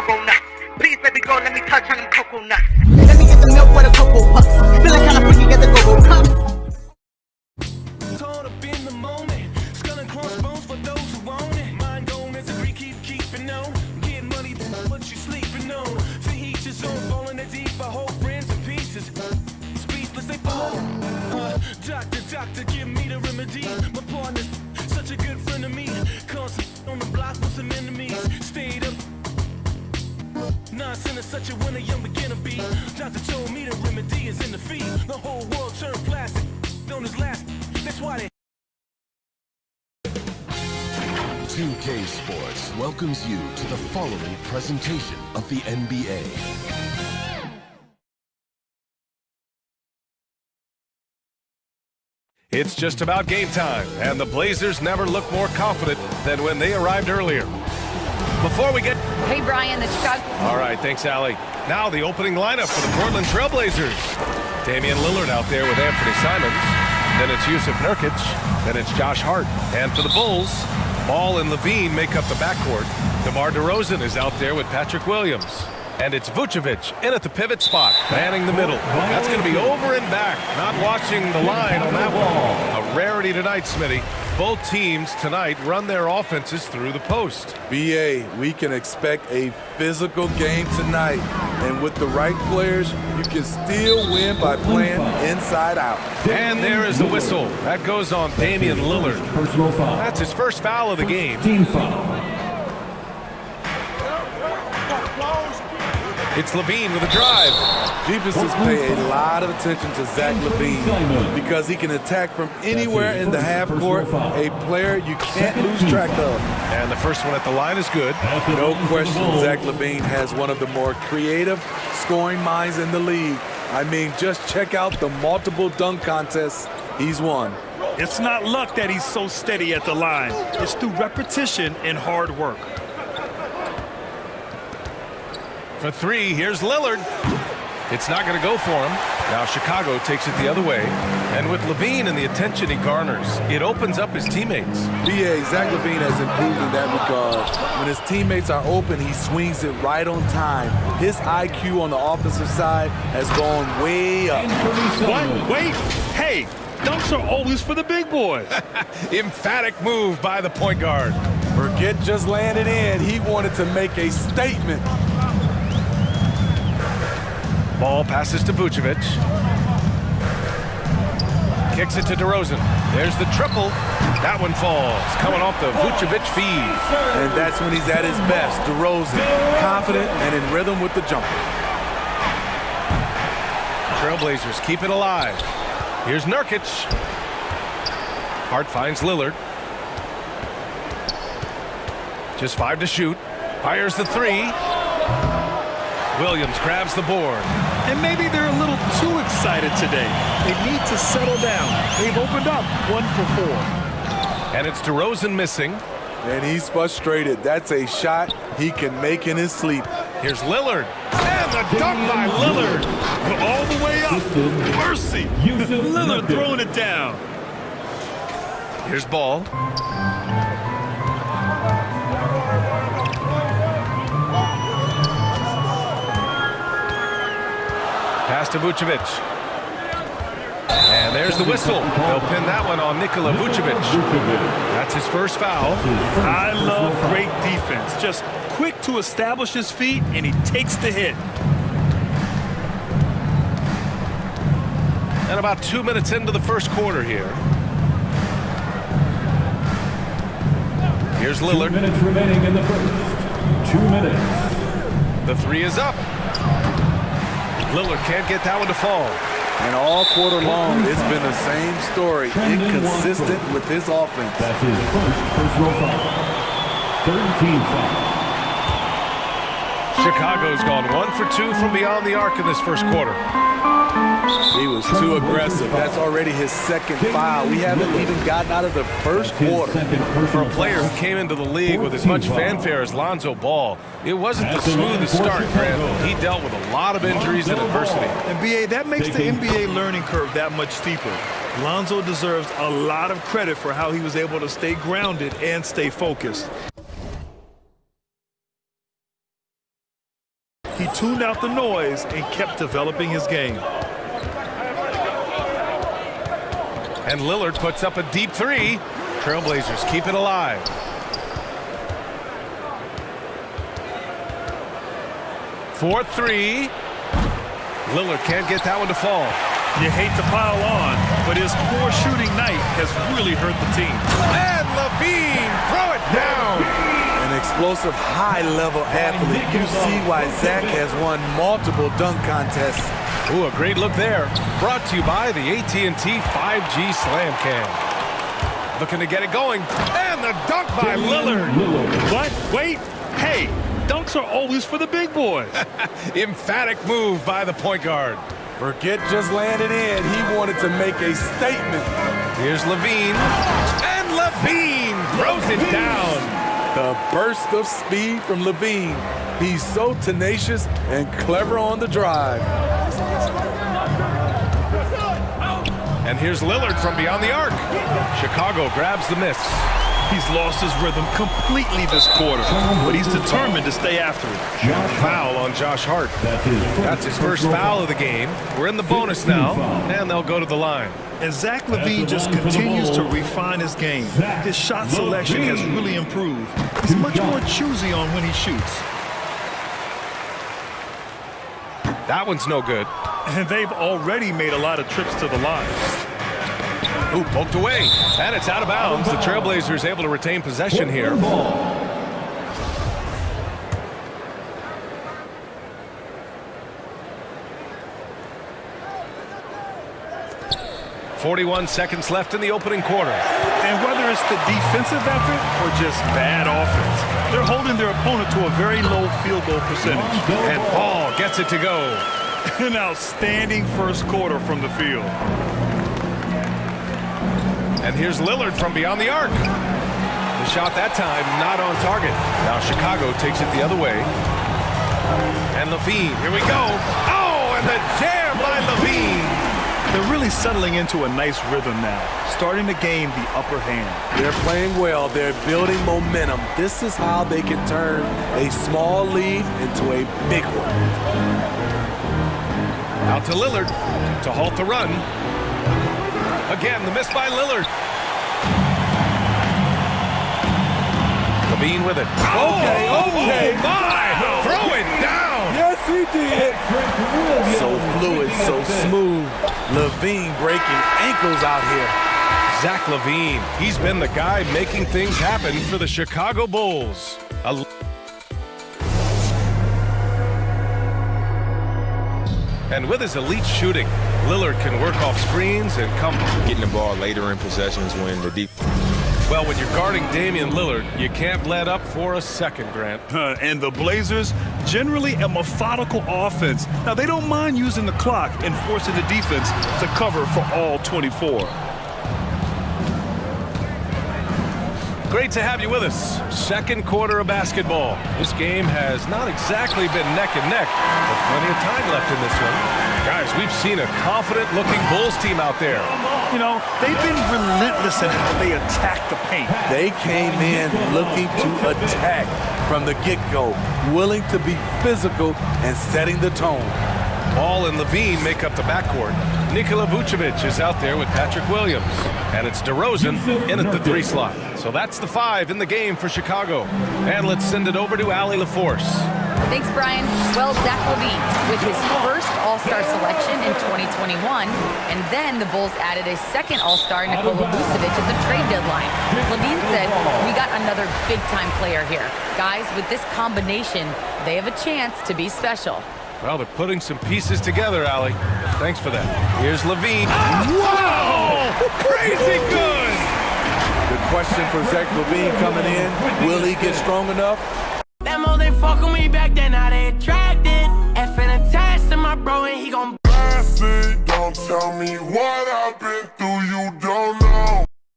go-go nuts. Please, baby girl, let me touch on them cocoa nuts. Let me get the milk for the cocoa puffs. Feeling kinda freaky, the remedy is in the feet. The whole world turned plastic. On his last, that's why they. 2K Sports welcomes you to the following presentation of the NBA. It's just about game time, and the Blazers never look more confident than when they arrived earlier. Before we get... Hey, Brian, the Chicago... All right, thanks, Allie. Now the opening lineup for the Portland Trailblazers. Damian Lillard out there with Anfernee Simons. Then it's Jusuf Nurkic. Then it's Josh Hart. And for the Bulls, Ball and LaVine make up the backcourt. DeMar DeRozan is out there with Patrick Williams. And it's Vucevic in at the pivot spot, manning the middle. That's going to be over and back, not watching the line on that wall. A rarity tonight, Smitty. Both teams tonight run their offenses through the post. BA, we can expect a physical game tonight. And with the right players, you can still win by playing inside out. And there is the whistle. That goes on Damian Lillard. Personal foul. That's his first foul of the game. Team foul. It's LaVine with a drive. Defenses pay a lot of attention to Zach LaVine because he can attack from anywhere in the half court, a player you can't lose track of. And the first one at the line is good. No question, Zach LaVine has one of the more creative scoring minds in the league. I mean, just check out the multiple dunk contests he's won. It's not luck that he's so steady at the line. It's through repetition and hard work. For three, here's Lillard. It's not going to go for him. Now Chicago takes it the other way. And with LaVine and the attention he garners, it opens up his teammates. BA, Zach LaVine has improved in that regard. When his teammates are open, he swings it right on time. His IQ on the offensive side has gone way up. What? Wait. Hey, dunks are always for the big boys. Emphatic move by the point guard. Forget just laying it in. He wanted to make a statement. Ball passes to Vucevic. Kicks it to DeRozan. There's the triple. That one falls, coming off the Vucevic feed. And that's when he's at his best. DeRozan, confident and in rhythm with the jumper. Trailblazers keep it alive. Here's Nurkic. Hart finds Lillard. Just five to shoot. Fires the three. Williams grabs the board. And maybe they're a little too excited today. They need to settle down. They've opened up one for four. And it's DeRozan missing. And he's frustrated. That's a shot he can make in his sleep. Here's Lillard. And the dunk by Lillard. All the way up. Mercy. Lillard throwing it down. Here's Ball. Pass to Vucevic. And there's the whistle. They'll pin that one on Nikola Vucevic. That's his first foul. I love great defense. Just quick to establish his feet, and he takes the hit. And about two minutes into the first quarter here. Here's Lillard. Two minutes remaining in the first. Two minutes. The three is up. Lillard can't get that one to fall. And all quarter long, it's been the same story. Inconsistent with his offense. That's his first personal foul. Third team foul. Chicago's gone one for two from beyond the arc in this first quarter. He was too aggressive. That's already his second foul. We haven't even gotten out of the first quarter. For a player who came into the league with as much fanfare as Lonzo Ball, it wasn't the smoothest start, Grant. He dealt with a lot of injuries and adversity. And BA, that makes the NBA learning curve that much steeper. Lonzo deserves a lot of credit for how he was able to stay grounded and stay focused. He tuned out the noise and kept developing his game. And Lillard puts up a deep three. Trailblazers keep it alive. Four three. Lillard can't get that one to fall. You hate to pile on, but his poor shooting night has really hurt the team. And LaVine, throw it down. An explosive, high-level athlete. You see why Zach has won multiple dunk contests. Ooh, a great look there. Brought to you by the AT&T 5G Slam Cam. Looking to get it going. And the dunk by Lillard. What? Wait. Hey, dunks are always for the big boys. Emphatic move by the point guard. Forget just landing in. He wanted to make a statement. Here's LaVine. And LaVine throws it down. The burst of speed from LaVine. He's so tenacious and clever on the drive. And here's Lillard from beyond the arc. Chicago grabs the miss. He's lost his rhythm completely this quarter, but he's determined to stay after it. Foul on Josh Hart. That's his first, That's his first foul of the game. We're in the bonus now, and they'll go to the line. And Zach LaVine just continues to refine his game. His shot selection has really improved. He's much more choosy on when he shoots. That one's no good. And they've already made a lot of trips to the line. Ooh, poked away. And it's out of bounds. The Trailblazers able to retain possession here. 41 seconds left in the opening quarter. And whether it's the defensive effort or just bad offense, they're holding their opponent to a very low field goal percentage. And Paul gets it to go. An outstanding first quarter from the field. And here's Lillard from beyond the arc. The shot that time not on target. Now Chicago takes it the other way. And LaVine, here we go. Oh, and the jam by LaVine. They're really settling into a nice rhythm now, starting to gain the upper hand. They're playing well. They're building momentum. This is how they can turn a small lead into a big one. Out to Lillard to halt the run. Again, the miss by Lillard. LaVine with it. Okay, oh, okay. Oh my! Throw it down. Yes, he did. So fluid, so smooth. LaVine breaking ankles out here. Zach LaVine, he's been the guy making things happen for the Chicago Bulls. A and with his elite shooting, Lillard can work off screens and come. Getting the ball later in possessions when the deep. Well, when you're guarding Damian Lillard, you can't let up for a second, Grant. Uh, and the Blazers, generally a methodical offense. Now, they don't mind using the clock and forcing the defense to cover for all 24. Great to have you with us. Second quarter of basketball. This game has not exactly been neck and neck, but plenty of time left in this one. Guys, we've seen a confident-looking Bulls team out there. You know, they've been relentless in how they attack the paint. They came in looking to attack from the get-go, willing to be physical and setting the tone. Ball and LaVine make up the backcourt. Nikola Vucevic is out there with Patrick Williams. And it's DeRozan in at the three slot. So that's the five in the game for Chicago. And let's send it over to Allie LaForce. Thanks, Brian. Well, Zach LaVine with his first All-Star selection in 2021, and then the Bulls added a second All-Star, Nikola Vucevic, at the trade deadline. LaVine said, we got another big-time player here. Guys, with this combination, they have a chance to be special. Well, they're putting some pieces together, Allie. Thanks for that. Here's LaVine. Wow! Crazy good! The question for Zach LaVine coming in, will he get strong enough? They fucking me back then, now they attracted. Effing attached to my bro, and he gon' Don't tell me what